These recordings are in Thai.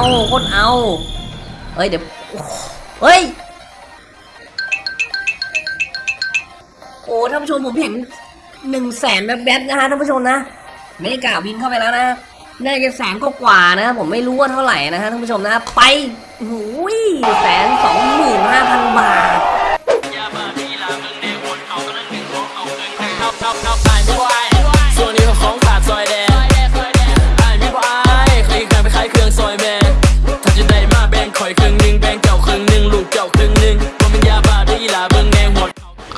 โคตรเอาเฮ้ยเดี๋ยวเฮ้ยโอ้ท่านผู้ชมผมเห็นหนึ่งแสนแบบแบทนะฮะท่านผู้ชมนะไม่ได้กล่าววินเข้าไปแล้วนะน่าจะแสนกว่านะผมไม่รู้ว่าเท่าไหร่นะฮะท่านผู้ชมนะไปหูยแสนสองหมื่นห้าพันบาท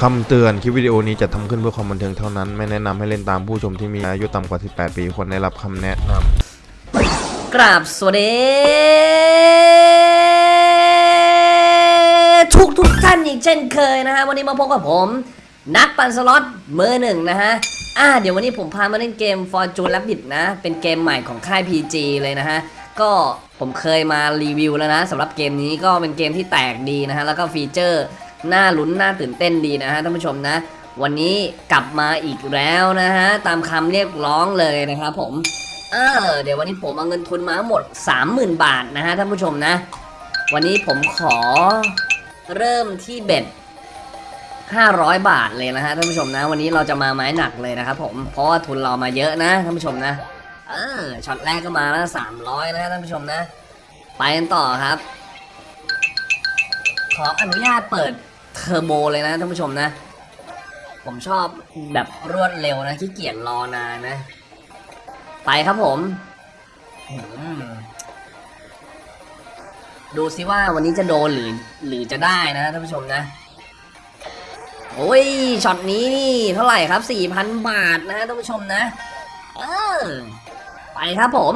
คำเตือนคลิปวิดีโอนี้จะทำขึ้นเพื่อความบันเทิงเท่านั้น ไม่แนะนำให้เล่นตามผู้ชมที่มีอายุต่ำกว่า 18 ปีควรได้รับคำแนะนำกราบสวัสดีทุกทุกท่านอีกเช่นเคยนะฮะ วันนี้มาพบกับผม นักปั่นสล็อตมือหนึ่งนะฮะอ่าเดี๋ยววันนี้ผมพามาเล่นเกม Fortune Rabbit นะ เป็นเกมใหม่ของค่าย PG เลยนะฮะ ก็ผมเคยมารีวิวแล้วนะสำหรับเกมนี้ก็เป็นเกมที่แตกดีนะฮะ แล้วก็ feature น่าลุ้นน่าตื่นเต้นดีนะฮะท่านผู้ชมนะ วันนี้กลับมาอีกแล้วนะฮะตามคำเรียกร้องเลยนะครับผมเออเดี๋ยววันนี้ผมเอาเงินทุนมาหมด 30,000 บาทนะฮะท่านผู้ชมนะ วันนี้ผมขอเริ่มที่เบ็ด500 บาทเลยนะฮะท่านผู้ชมนะ วันนี้เราจะมาไม้หนักเลยนะครับผมเพราะว่าทุนเรามาเยอะนะท่านผู้ชมนะเออช็อตแรกก็มาแล้ว300นะท่านผู้ชมนะ ไปกันต่อครับ ขออนุญาตเปิด เทอร์โบเลยนะท่านผู้ชมนะ ผมชอบแบบรวดเร็วนะขี้เกียจรอนานนะ ไปครับผม ดูซิว่าวันนี้จะโดนหรือหรือจะได้นะท่านผู้ชมนะ โอ้ยช็อตนี้นี่เท่าไหร่ครับ4,000บาทนะท่านผู้ชมนะ เออ ไปครับผม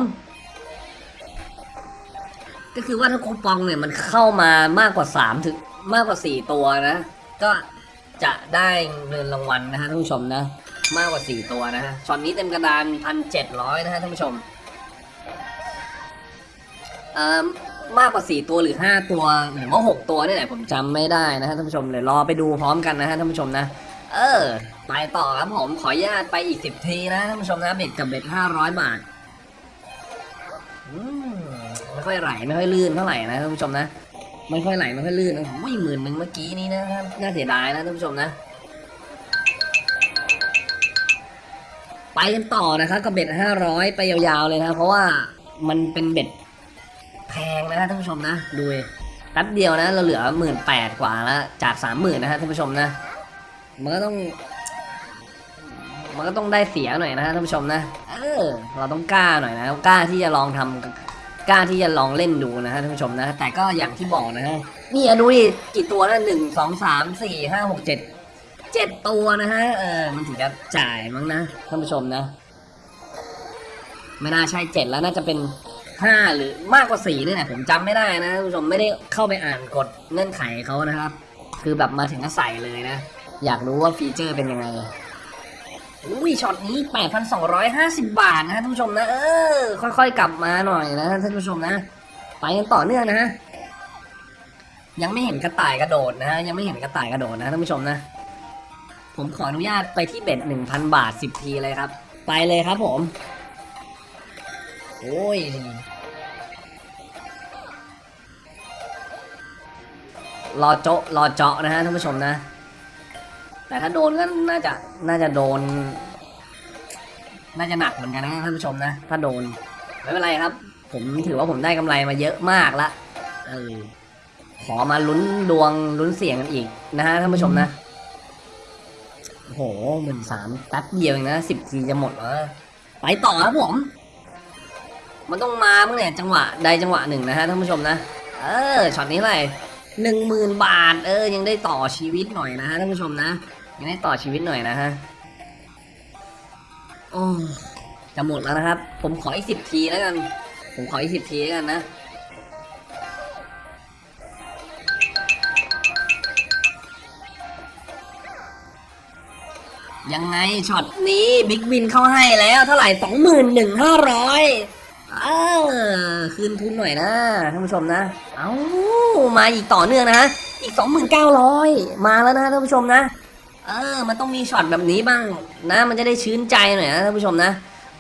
ก็คือว่าถ้าคูปองเนี่ยมันเข้ามามากกว่า3ถึง มากกว่า 4 ตัวนะ ก็จะได้เงินรางวัลนะฮะท่านผู้ชมนะ มากกว่า 4 ตัวนะฮะช็อตนี้เต็มกระดาน 1,700 นะฮะท่านผู้ชมเอ่อมากกว่า 4 ตัวหรือ 5 ตัวหรือว่า 6 ตัวนี่แหละผมจำไม่ได้นะฮะท่านผู้ชมเลยรอไปดูพร้อมกันนะฮะท่านผู้ชมนะ เออไปต่อครับผมขออนุญาตไปอีก 10 ทีนะท่านผู้ชมนะเบ็ดกับเบ็ด500 บาทอืมไม่ค่อยไหลไม่ค่อยลื่นเท่าไหร่นะท่านผู้ชมนะ ไม่ค่อยไหลไม่ค่อยลื่นนะอุ้ยหมื่นหนึ่งเมื่อกี้นี้นะครับน่าเสียดายนะท่านผู้ชมนะ ไปกันต่อนะครับกับเบ็ดห้าร้อยไปยาวๆเลยนะเพราะว่ามันเป็นเบ็ดแพงนะท่านผู้ชมนะดูดิแป๊บเดียวนะ เราเหลือหมื่นแปดกว่าแล้วจากสามหมื่นนะฮะท่านผู้ชมนะ มันก็ต้อง มันก็ต้องได้เสียหน่อยนะฮะท่านผู้ชมนะเออเราต้องกล้าหน่อยนะกล้าที่จะลองทำ กล้าที่จะลองเล่นดูนะฮะท่านผู้ชมนะ แต่ก็อย่างที่บอกนะฮะนี่ดูดิกี่ตัวนะหนึ่งสองสามสี่ห้าหกเจ็ดเจ็ดตัวนะฮะเออมันถึงจะจ่ายมั้งนะท่านผู้ชมนะ ไม่น่าใช่เจ็ดแล้วน่าจะเป็นห้าหรือมากกว่าสี่นี่แหละผมจำไม่ได้นะท่านผู้ชมไม่ได้เข้าไปอ่านกฎเงื่อนไขเขานะครับ คือแบบมาถึงก็ใส่เลยนะ อยากรู้ว่าฟีเจอร์เป็นยังไง อุ้ยช็อตนี้ 8,250 บาทนะท่านผู้ชมนะเออค่อยๆ กลับมาหน่อยนะท่านผู้ชมนะ ไปกันต่อเนื่องนะฮะยังไม่เห็นกระต่ายกระโดดนะฮะยังไม่เห็นกระต่ายกระโดดนะท่านผู้ชมนะ ผมขออนุญาตไปที่เบ็ด1,000 บาท 10 ทีเลยครับ ไปเลยครับผม โอ้ยรอโจะรอเจาะนะฮะท่านผู้ชมนะ แต่ถ้าโดนก็น่าจะน่าจะโดน น่าจะหนักเหมือนกันนะท่านผู้ชมนะ ถ้าโดนไม่เป็นไรครับ ผมถือว่าผมได้กำไรมาเยอะมากละเออขอมาลุ้นดวงลุ้นเสียงกันอีกนะฮะท่านผู้ชมนะโอ้โหหมื่นสามแป๊บเดียวเองนะสิบทีจะหมดแล้วไปต่อครับผม มันต้องมาเมื่อเนี่จังหวะใดจังหวะหนึ่งนะฮะท่านผู้ชมนะ เออช็อตนี้อะไรหนึ่งหมื่นบาท เออ ยังได้ต่อชีวิตหน่อยนะฮะท่านผู้ชมนะ ยังได้ต่อชีวิตหน่อยนะฮะ โอ้จะหมดแล้วนะครับ ผมขออีกสิบทีแล้วกัน ผมขออีกสิบทีแล้วกันนะ ยังไงช็อตนี้ big win เข้าให้แล้วเท่าไหร่สองหมื่นหนึ่งห้าร้อยเออคืนทุนหน่อยนะท่านผู้ชมนะ เอามาอีกต่อเนื่องนะฮะอีกสองหมื่นเก้าร้อยมาแล้วนะท่านผู้ชมนะ เออ มันต้องมีช็อตแบบนี้บ้างนะ มันจะได้ชื้นใจหน่อยนะท่านผู้ชมนะ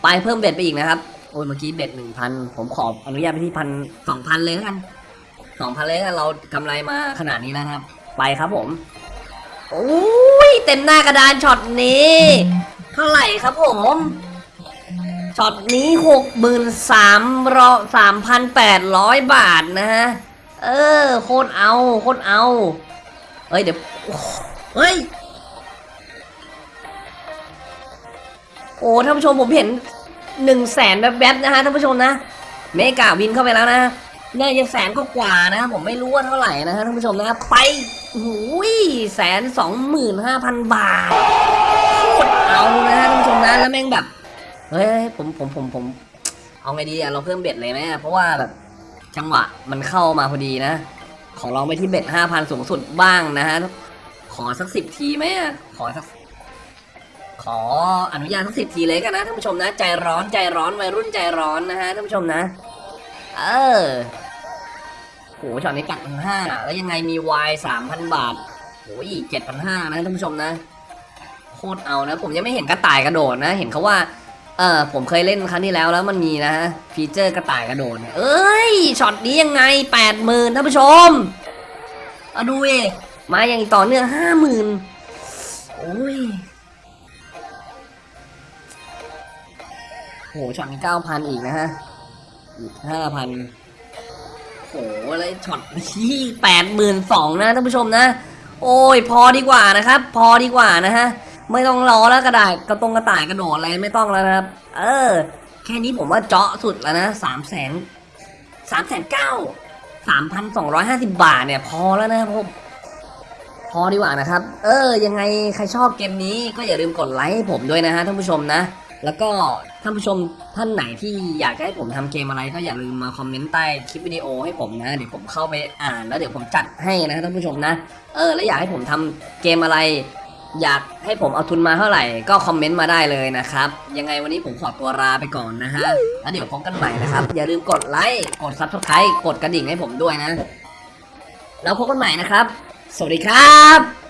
ไปเพิ่ม bet ไปอีกนะครับ โอ้ยเมื่อกี้ bet หนึ่งพันผมขออนุญาตไปที่พันสองพันเลยแล้วกันสองพันเลยแล้วกันเรากำไรมาขนาดนี้แล้วครับ ไปครับผม โอ้ยเต็มหน้ากระดานช็อตนี้ เท่าไหร่ครับผมช็อตนี้หกหมื่นสามรอสามพันแปดร้อยบาทนะฮะ เออ โคตรเอา โคตรเอาเฮ้ยเดี๋ยวเฮ้ย โอ้ท่านผู้ชมผมเห็นหนึ่งแสนแบบๆนะฮะท่านผู้ชมนะ mega win เข้าไปแล้วนะน่าจะแสนก็กว่านะผมไม่รู้ว่าเท่าไหร่นะฮะท่านผู้ชมนะไปหูยแสนสองหมื่นห้าพันบาทโคตรเอานะฮะท่านผู้ชมนะแล้วแม่งแบบเฮ้ยผมผมผมผม เอาไงดีอะเราเพิ่มเบ็ดเลยไหมเพราะว่าแบบจังหวะมันเข้ามาพอดีนะ ขอลองไปที่เบ็ดห้าพันสูงสุดบ้างนะฮะขอสักสิบทีไหมขอสัก ขออนุญาตสักสิบทีเลยกันนะท่านผู้ชมนะ ใจร้อนใจร้อนวัยรุ่นใจร้อนนะฮะท่านผู้ชมนะ เออโหช็อตนี้กัดพันห้าแล้วยังไงมีวายสามพันบาทโหอีกเจ็ดพันห้านะท่านผู้ชมนะ โคตรเอานะ ผมยังไม่เห็นกระต่ายกระโดดนะ เห็นเขาว่า เออผมเคยเล่นครั้งที่แล้วแล้วมันมีนะฮะฟีเจอร์กระต่ายกระโดดเอ้ยช็อตนี้ยังไงแปดหมื่นท่านผู้ชมเอาดูเอมาอย่างต่อเนื่องห้าหมื่นโอ้ย หช็อตนี้เก้าพันอีกนะฮะ อีกห้าพันโหอะไรช็อตที่แปดหมื่นสองนะท่านผู้ชมนะ โอ้ยพอดีกว่านะครับ พอดีกว่านะฮะ ไม่ต้องรอแล้วกระดาษกระตรงกระต่ายกระโดดอะไรไม่ต้องแล้วนะครับ เออ แค่นี้ผมว่าเจาะสุดแล้วนะสามแสนสามแสนเก้าสามพันสองร้อยห้าสิบาทเนี่ยพอแล้วนะครับผมพอดีกว่านะครับ เออ ยังไงใครชอบเกมนี้ก็อย่าลืมกดไลค์ให้ผมด้วยนะฮะท่านผู้ชมนะ แล้วก็ท่านผู้ชมท่านไหนที่อยากให้ผมทำเกมอะไรก็อย่าลืมมาคอมเมนต์ใต้คลิปวิดีโอให้ผมนะ เดี๋ยวผมเข้าไปอ่านแล้วเดี๋ยวผมจัดให้นะท่านผู้ชมนะ เออ แล้วอยากให้ผมทำเกมอะไร อยากให้ผมเอาทุนมาเท่าไหร่ ก็คอมเมนต์มาได้เลยนะครับ ยังไงวันนี้ผมขอตัวลาไปก่อนนะฮะ แล้วเดี๋ยวพบกันใหม่นะครับ อย่าลืมกดไลค์ กด subscribe กดกระดิ่งให้ผมด้วยนะ แล้วพบกันใหม่นะครับ สวัสดีครับ